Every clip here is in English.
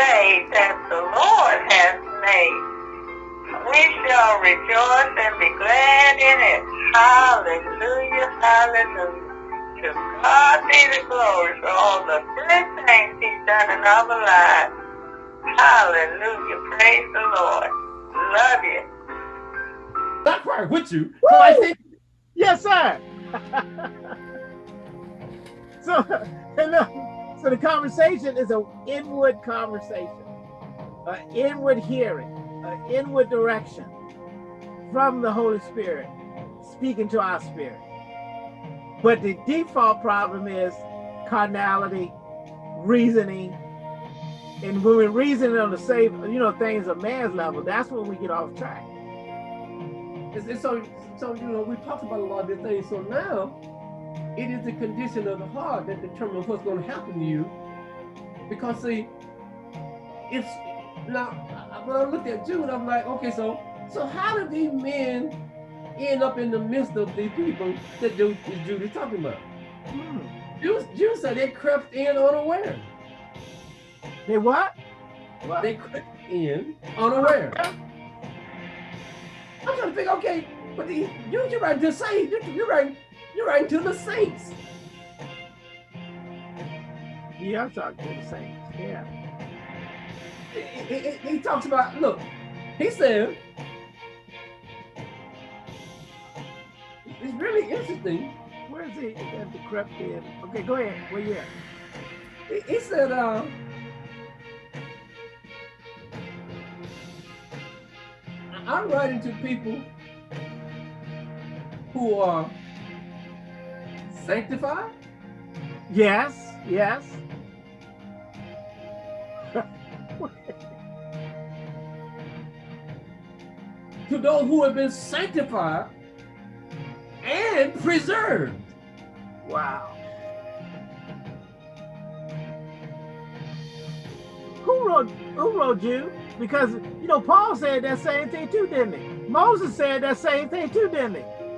day that the Lord has made. We shall rejoice and be glad in it. Hallelujah, hallelujah. To God be the glory for all the good things he's done in our lives. Hallelujah, praise the Lord. Love you. Not right with you. So I think, yes, sir. so, uh, so the conversation is an inward conversation, an inward hearing, an inward direction from the Holy Spirit speaking to our spirit. But the default problem is carnality, reasoning, and when we're reasoning on the same, you know, things of man's level, that's when we get off track. So, so you know, we talked about a lot of these things. So now, it is the condition of the heart that determines what's going to happen to you. Because see, it's now when I look at Jude, I'm like, okay, so so how do these men end up in the midst of these people that Jude, Jude is talking about? Hmm. Jude, Jude said they crept in unaware. They what? what? They crept in unaware. I'm trying to think, okay, but the, you, you're right to say, you, you're right, you're right to the saints. Yeah, I'm talking to the saints, yeah. He, he, he talks about, look, he said, it's really interesting. Where is he at the crept in? Okay, go ahead, where you at? He, he said, uh, I'm writing to people who are sanctified. Yes, yes. to those who have been sanctified and preserved. Wow. Who wrote who wrote you? Because, you know, Paul said that same thing too, didn't he? Moses said that same thing too, didn't he?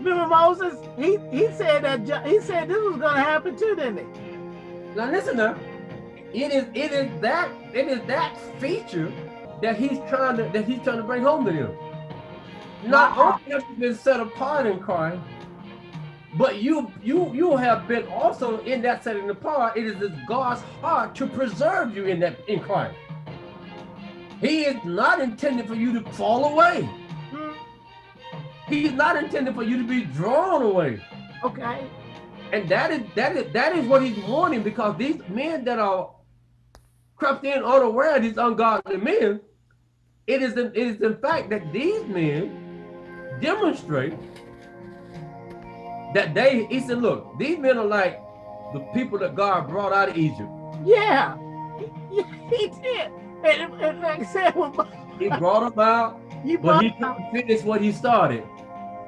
Remember Moses? He he said that he said this was going to happen too, didn't he? Now listen now. It is it is that it is that feature that he's trying to that he's trying to bring home to them. Not only have you been set apart in Christ, but you you you have been also in that setting apart. It is God's heart to preserve you in that in Christ. He is not intended for you to fall away. He is not intended for you to be drawn away. Okay. And that is that is that is what he's warning because these men that are crept in unaware, these ungodly men, it is in, it is in fact that these men demonstrate that they he said, look, these men are like the people that God brought out of Egypt. Yeah, he, he did. And, and like I said, when, he brought them out, he but he couldn't finish what he started.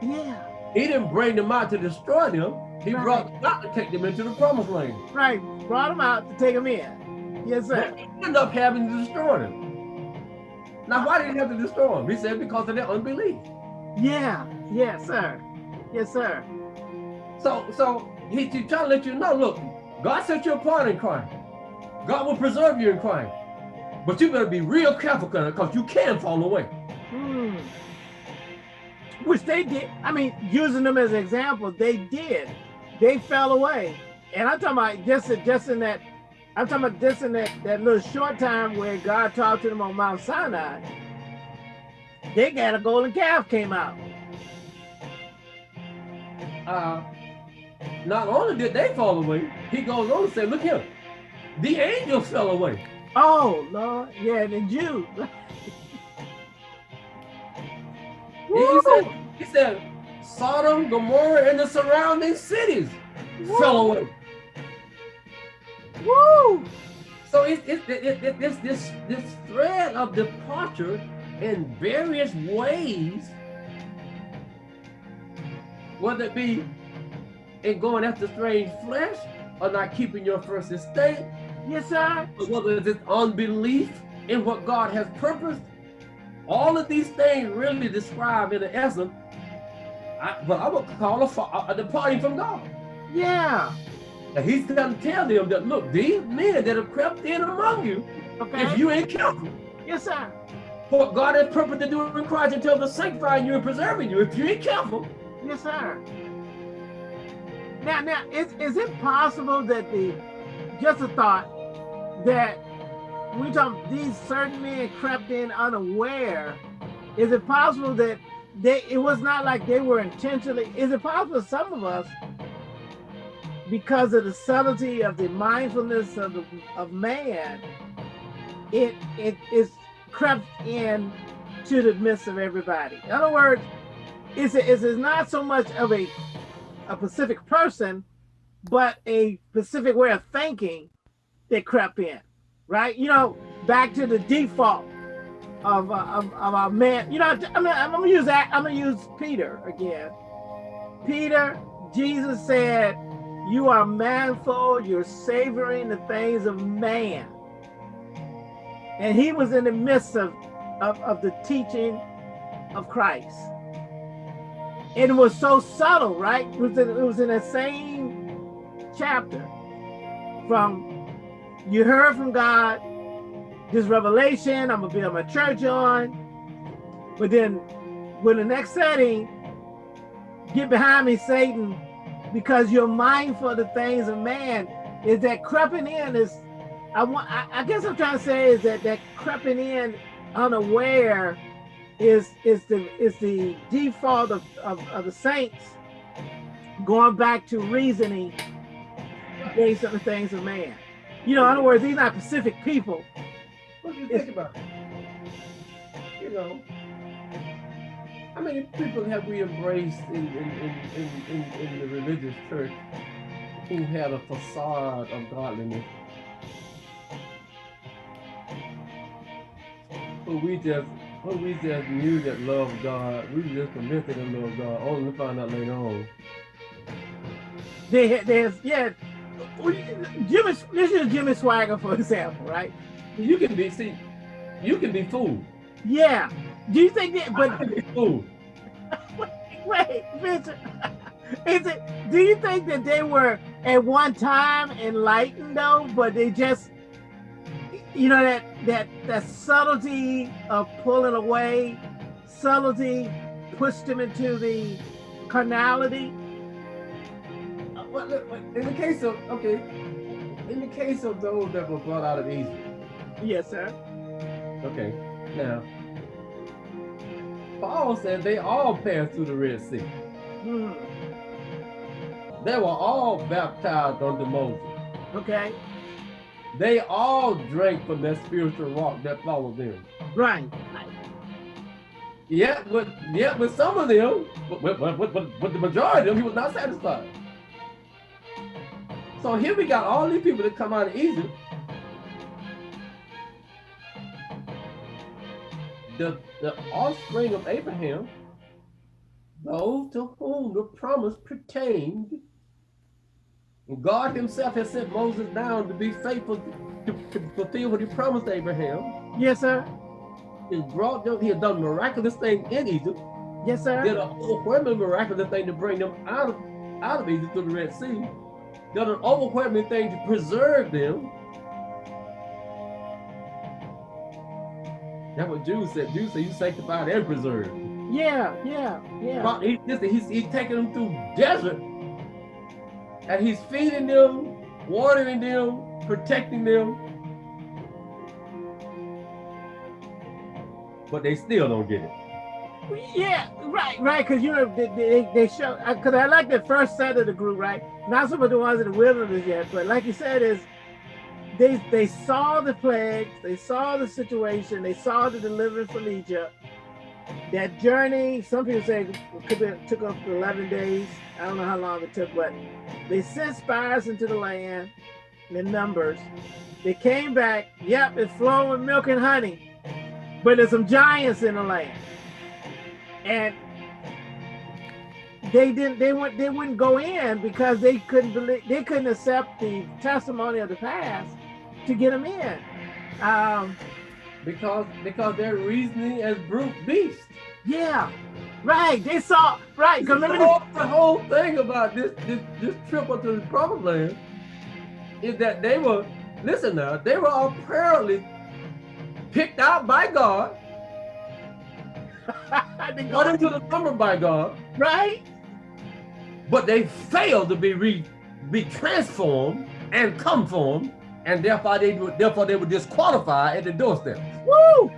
Yeah. He didn't bring them out to destroy them. He right. brought them out to take them into the promised land. Right. Brought them out to take them in. Yes, sir. But he ended up having to destroy them. Now, why did he have to destroy them? He said because of their unbelief. Yeah. Yes, sir. Yes, sir. So, so he, he's trying to let you know, look, God set you apart in Christ. God will preserve you in Christ. But you better be real careful because you can fall away. Hmm. Which they did. I mean, using them as an example, they did. They fell away. And I'm talking about just, just in that, I'm talking about just in that, that little short time where God talked to them on Mount Sinai, they got a golden calf came out. Uh, not only did they fall away, he goes on to say, look here, the angels fell away. Oh, Lord. Yeah, the Jews. he, said, he said, Sodom, Gomorrah, and the surrounding cities Woo. fell away. Woo! So it's it, it, it, this, this, this thread of departure in various ways, whether it be in going after strange flesh or not keeping your first estate, Yes, sir. Whether it's unbelief in what God has purposed, all of these things really describe in the essence I, what I would call a, a departing from God. Yeah. And he's going to tell them that, look, these men that have crept in among you, Okay. If you ain't careful. Yes, sir. What God has purpose to do in Christ until the sanctifying you and preserving you. If you ain't careful. Yes, sir. Now, now, is, is it possible that the, just a thought, that we talk these certain men crept in unaware, is it possible that they, it was not like they were intentionally, is it possible some of us, because of the subtlety of the mindfulness of, the, of man, it, it is crept in to the midst of everybody. In other words, it's not so much of a, a specific person, but a specific way of thinking that crept in, right? You know, back to the default of, uh, of, of our man. You know, I'm gonna, I'm gonna use that. I'm gonna use Peter again. Peter, Jesus said, "You are manful. You're savoring the things of man." And he was in the midst of, of, of the teaching of Christ. And it was so subtle, right? It was in, it was in the same chapter from you heard from God, this revelation, I'm gonna build my church on. But then when the next setting, get behind me, Satan, because you're mindful of the things of man, is that creeping in is I want. I, I, guess I'm trying to say is that that creeping in unaware is is the is the default of, of, of the saints going back to reasoning based on the things of man. You know, in other words, these are not Pacific people. What do you think about it? You know, how many people have we embraced in, in, in, in, in, in the religious church who had a facade of godliness? Who we just who we just knew that loved God, we just convinced that they loved God, only to find out later on. There, there's yeah. Jimmy, this is Jimmy Swaggart, for example, right? You can be see, you can be fooled. Yeah. Do you think that? But I can be fooled. wait, Victor. Is it? Do you think that they were at one time enlightened though, but they just, you know, that that that subtlety of pulling away, subtlety pushed them into the carnality? In the case of okay, in the case of those that were brought out of Egypt. Yes, sir. Okay, now Paul said they all passed through the Red Sea. Hmm. They were all baptized under Moses. Okay. They all drank from that spiritual rock that followed them. Right. Yeah, but yeah, but some of them, but, but, but, but, but the majority of them, he was not satisfied. So here we got all these people that come out of Egypt. The, the offspring of Abraham, those to whom the promise pertained, God himself has sent Moses down to be faithful to, to, fulfill what he promised Abraham. Yes, sir. He brought them, he had done miraculous thing in Egypt. Yes, sir. Did an overwhelming miraculous thing to bring them out of out of Egypt through the Red Sea. Did an overwhelming thing to preserve them. That's what Jude said. Jude said you sanctified and preserved. Yeah, yeah, yeah. He, listen, he's, he's taking them through desert and he's feeding them, watering them, protecting them. But they still don't get it. Yeah, right, right. Because you know they, they, they show uh, because I like the first set of the group, right? Not some of the ones in the wilderness yet, but like you said, is they they saw the plagues, they saw the situation, they saw the deliverance from Egypt. That journey, some people say could have took up 11 days. I don't know how long it took, but they sent spies into the land in numbers. They came back. Yep, it's flowing milk and honey, but there's some giants in the land, and they didn't. They went. They wouldn't go in because they couldn't believe. They couldn't accept the testimony of the past to get them in. Um, because because they're reasoning as brute beasts. Yeah, right. They saw right. Because the, remember whole, the whole thing about this this this trip up to the promised land is that they were listen now they were apparently picked out by God, They brought go- into the number by God, right? but they failed to be re, be transformed and conformed, and therefore they therefore they were disqualified at the doorstep. Woo!